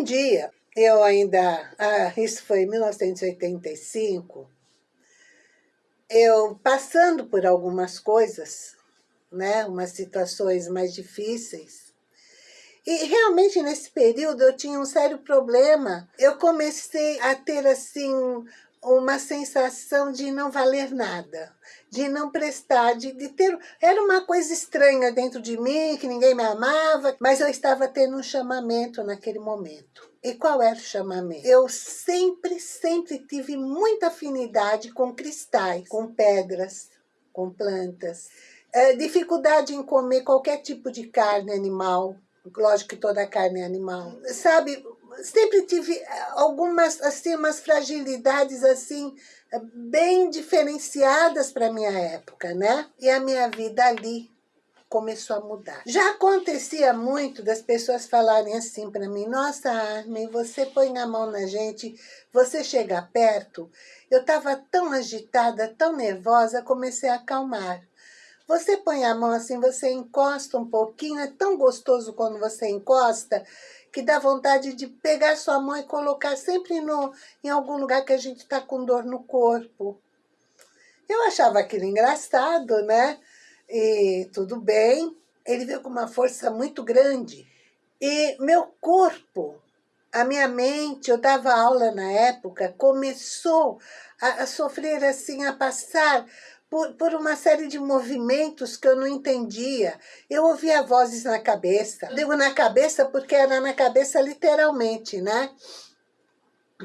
um dia, eu ainda, ah, isso foi em 1985, eu passando por algumas coisas, né, umas situações mais difíceis, e realmente nesse período eu tinha um sério problema. Eu comecei a ter assim uma sensação de não valer nada, de não prestar, de, de, ter... Era uma coisa estranha dentro de mim, que ninguém me amava, mas eu estava tendo um chamamento naquele momento. E qual era o chamamento? Eu sempre, sempre tive muita afinidade com cristais, com pedras, com plantas. É, dificuldade em comer qualquer tipo de carne animal, lógico que toda carne é animal. Sabe, sempre tive eh, algumas, assim, umas fragilidades, assim, bem diferenciadas para minha época, né? E a minha vida ali começou a mudar. Já acontecia muito das pessoas falarem assim para mim, nossa, Armin, você põe a mão na gente, você chega perto. Eu estava tão agitada, tão nervosa, comecei a acalmar. Você põe a mão assim, você encosta um pouquinho, é tão gostoso quando você encosta, que dá vontade de pegar sua mão e colocar sempre no, em algum lugar que a gente está com dor no corpo. Eu achava aquilo engraçado, né? E tudo bem. Ele veio com uma força muito grande. E meu corpo, a minha mente, eu dava aula na época, começou a, a sofrer assim, a passar por, por uma série de movimentos que eu não entendia. Eu ouvia vozes na cabeça. Digo na cabeça porque era na cabeça literalmente, né?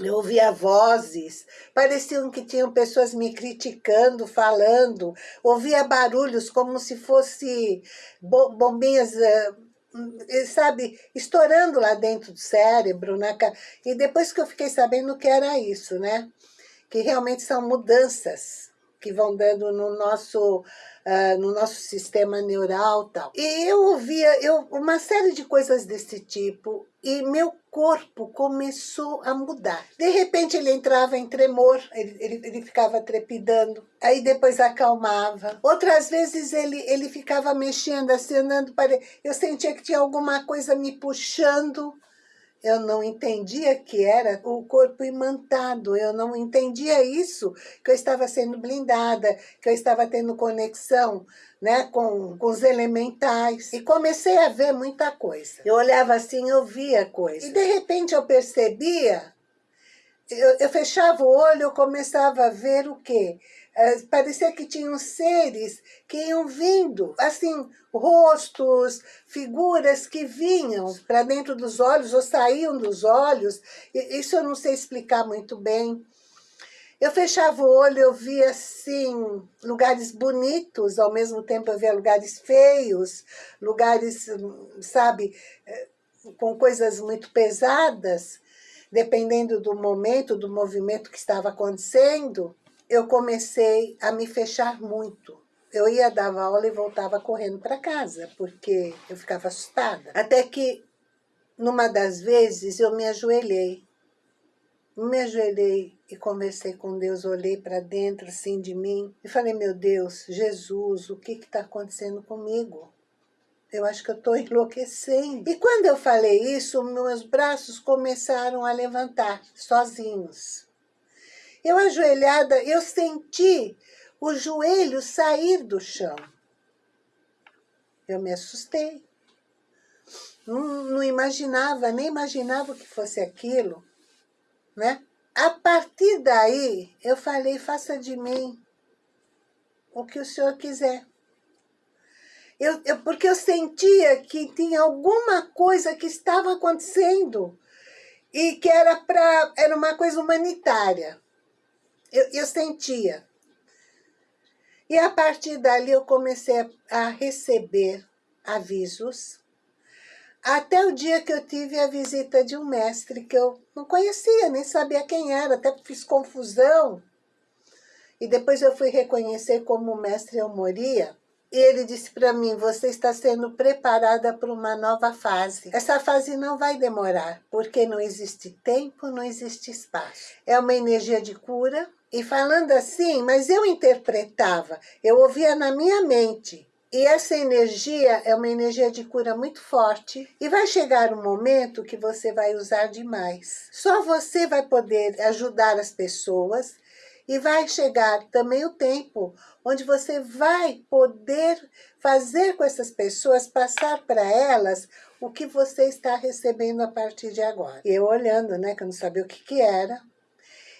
Eu ouvia vozes, pareciam que tinham pessoas me criticando, falando. Ouvia barulhos como se fosse bombinhas, eh, sabe, estourando lá dentro do cérebro. Né? E depois que eu fiquei sabendo que era isso, né? Que realmente são mudanças que vão dando no nosso, uh, no nosso sistema neural tal. E eu ouvia eu, uma série de coisas desse tipo e meu corpo começou a mudar. De repente ele entrava em tremor, ele, ele, ele ficava trepidando, aí depois acalmava. Outras vezes ele, ele ficava mexendo andando para... Eu sentia que tinha alguma coisa me puxando eu não entendia que era o corpo imantado, eu não entendia isso, que eu estava sendo blindada, que eu estava tendo conexão né, com, com os elementais. E comecei a ver muita coisa. Eu olhava assim, eu via coisa. E de repente eu percebia, eu, eu fechava o olho, eu começava a ver o quê? É, parecia que tinham seres que iam vindo, assim, rostos, figuras que vinham para dentro dos olhos ou saíam dos olhos. Isso eu não sei explicar muito bem. Eu fechava o olho, eu via, assim, lugares bonitos, ao mesmo tempo eu via lugares feios, lugares, sabe, é, com coisas muito pesadas, dependendo do momento, do movimento que estava acontecendo eu comecei a me fechar muito. Eu ia dar aula e voltava correndo para casa, porque eu ficava assustada. Até que, numa das vezes, eu me ajoelhei. Me ajoelhei e conversei com Deus, olhei para dentro, assim, de mim, e falei, meu Deus, Jesus, o que está acontecendo comigo? Eu acho que eu estou enlouquecendo. E quando eu falei isso, meus braços começaram a levantar, sozinhos. Eu ajoelhada, eu senti o joelho sair do chão. Eu me assustei. Não, não imaginava, nem imaginava que fosse aquilo, né? A partir daí, eu falei, faça de mim o que o senhor quiser. Eu, eu, porque eu sentia que tinha alguma coisa que estava acontecendo e que era, pra, era uma coisa humanitária. Eu, eu sentia. E a partir dali eu comecei a receber avisos, até o dia que eu tive a visita de um mestre que eu não conhecia, nem sabia quem era, até fiz confusão. E depois eu fui reconhecer como o mestre eu moria. E ele disse para mim, você está sendo preparada para uma nova fase. Essa fase não vai demorar, porque não existe tempo, não existe espaço. É uma energia de cura, e falando assim, mas eu interpretava, eu ouvia na minha mente. E essa energia é uma energia de cura muito forte e vai chegar um momento que você vai usar demais. Só você vai poder ajudar as pessoas e vai chegar também o tempo onde você vai poder fazer com essas pessoas, passar para elas o que você está recebendo a partir de agora. E eu olhando, né, que eu não sabia o que, que era,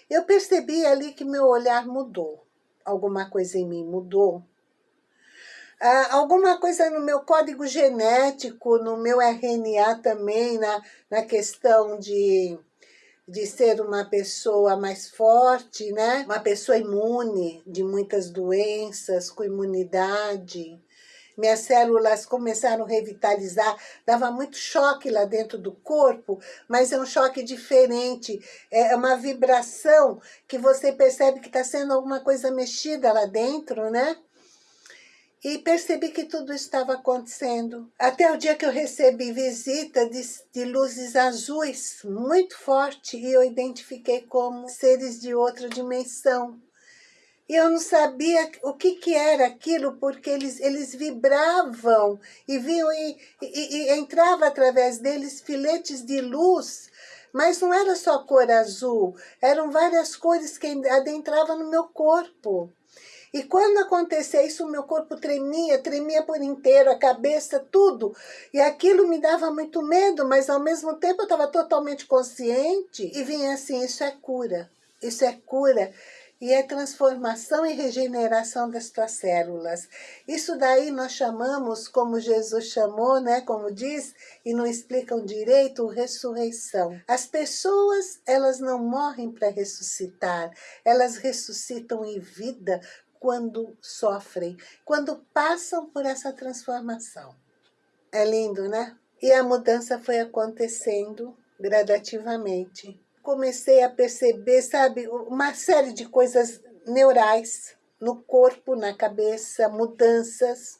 eu percebi ali que meu olhar mudou. Alguma coisa em mim mudou. Ah, alguma coisa no meu código genético, no meu RNA também, na, na questão de de ser uma pessoa mais forte, né? Uma pessoa imune de muitas doenças, com imunidade. Minhas células começaram a revitalizar, dava muito choque lá dentro do corpo, mas é um choque diferente, é uma vibração que você percebe que está sendo alguma coisa mexida lá dentro, né? E percebi que tudo estava acontecendo. Até o dia que eu recebi visita de, de, luzes azuis muito forte e eu identifiquei como seres de outra dimensão. E eu não sabia o que, que era aquilo, porque eles, eles vibravam e vinham e, e, e entrava através deles filetes de luz mas não era só cor azul, eram várias cores que adentravam no meu corpo. E quando acontecia isso, o meu corpo tremia, tremia por inteiro, a cabeça, tudo. E aquilo me dava muito medo, mas ao mesmo tempo eu estava totalmente consciente. E vinha assim, isso é cura, isso é cura e é transformação e regeneração das tuas células. Isso daí nós chamamos, como Jesus chamou, né, como diz, e não explicam direito, ressurreição. As pessoas, elas não morrem para ressuscitar, elas ressuscitam em vida quando sofrem, quando passam por essa transformação. É lindo, né? E a mudança foi acontecendo gradativamente. Comecei a perceber, sabe, uma série de coisas neurais no corpo, na cabeça, mudanças,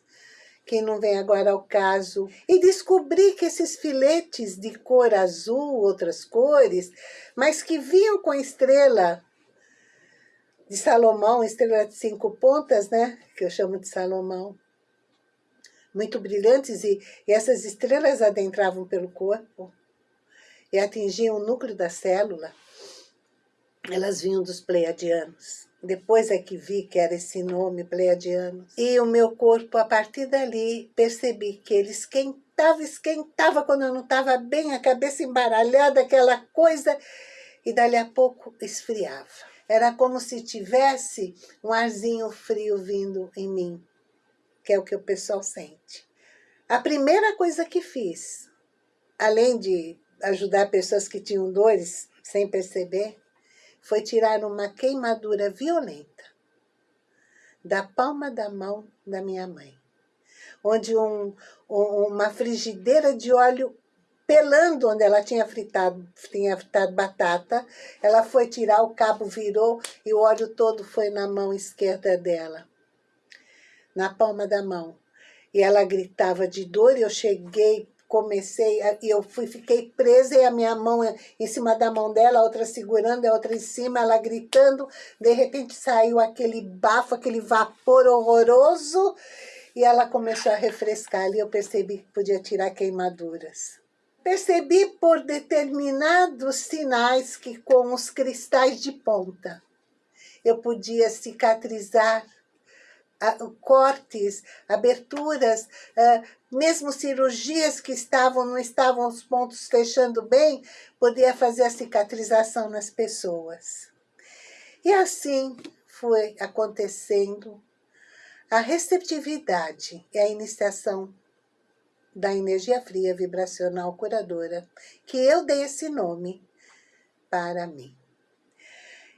que não vem agora ao caso. E descobri que esses filetes de cor azul, outras cores, mas que vinham com estrela de Salomão, estrela de cinco pontas, né? Que eu chamo de Salomão. Muito brilhantes e, e essas estrelas adentravam pelo corpo e atingiam o núcleo da célula. Elas vinham dos pleiadianos. Depois é que vi que era esse nome, pleiadianos. E o meu corpo, a partir dali, percebi que ele esquentava, esquentava quando eu não estava bem, a cabeça embaralhada, aquela coisa, e dali a pouco esfriava. Era como se tivesse um arzinho frio vindo em mim, que é o que o pessoal sente. A primeira coisa que fiz, além de ajudar pessoas que tinham dores sem perceber, foi tirar uma queimadura violenta da palma da mão da minha mãe, onde um, um, uma frigideira de óleo pelando onde ela tinha fritado, tinha fritado batata, ela foi tirar, o cabo virou e o óleo todo foi na mão esquerda dela, na palma da mão. E ela gritava de dor e eu cheguei, comecei, e eu fui, fiquei presa e a minha mão em cima da mão dela, a outra segurando, a outra em cima, ela gritando, de repente saiu aquele bafo, aquele vapor horroroso, e ela começou a refrescar ali, eu percebi que podia tirar queimaduras. Percebi por determinados sinais que com os cristais de ponta eu podia cicatrizar cortes, aberturas, mesmo cirurgias que estavam, não estavam os pontos fechando bem, podia fazer a cicatrização nas pessoas. E assim foi acontecendo a receptividade e a iniciação da energia fria vibracional curadora, que eu dei esse nome para mim.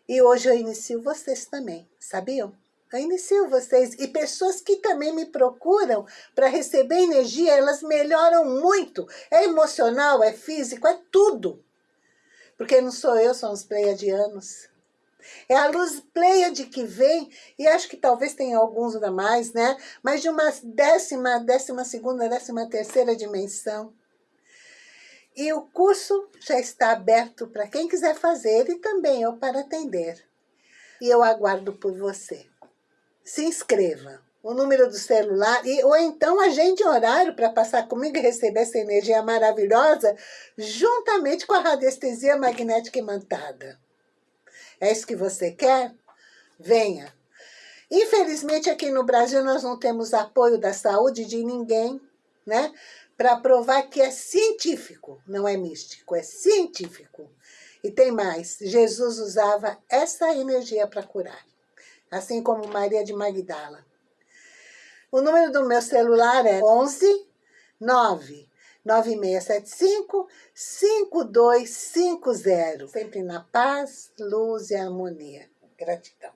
E hoje eu inicio vocês também, sabiam? Eu inicio vocês e pessoas que também me procuram para receber energia, elas melhoram muito. É emocional, é físico, é tudo. Porque não sou eu, são os pleiadianos. É a luz Pleiade que vem, e acho que talvez tenha alguns a mais, né? Mas de uma décima, décima segunda, décima terceira dimensão. E o curso já está aberto para quem quiser fazer e também eu para atender. E eu aguardo por você. Se inscreva. o número do celular, e, ou então agende horário para passar comigo e receber essa energia maravilhosa, juntamente com a radiestesia magnética imantada. É isso que você quer? Venha. Infelizmente, aqui no Brasil, nós não temos apoio da saúde de ninguém, né? Para provar que é científico, não é místico, é científico. E tem mais, Jesus usava essa energia para curar, assim como Maria de Magdala. O número do meu celular é 11 9 9675 5250. Sempre na paz, luz e harmonia. Gratidão.